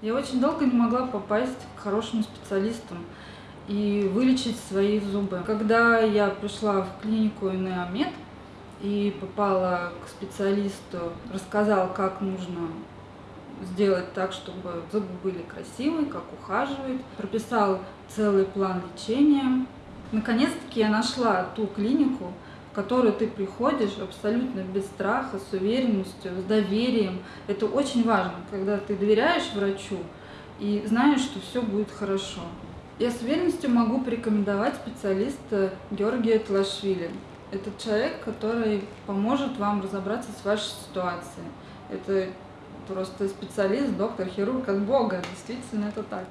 Я очень долго не могла попасть к хорошим специалистам и вылечить свои зубы. Когда я пришла в клинику Инеомед и попала к специалисту, рассказал, как нужно сделать так, чтобы зубы были красивые, как ухаживать, прописал целый план лечения. Наконец-таки я нашла ту клинику, в которую ты приходишь абсолютно без страха, с уверенностью, с доверием. Это очень важно, когда ты доверяешь врачу и знаешь, что все будет хорошо. Я с уверенностью могу порекомендовать специалиста Георгия Тлашвили. Это человек, который поможет вам разобраться с вашей ситуацией. Это просто специалист, доктор, хирург от Бога. Действительно, это так.